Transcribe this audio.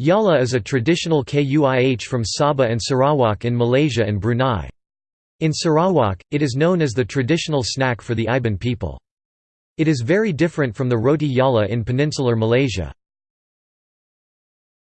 Jala is a traditional kuih from Sabah and Sarawak in Malaysia and Brunei. In Sarawak, it is known as the traditional snack for the Iban people. It is very different from the roti jala in peninsular Malaysia.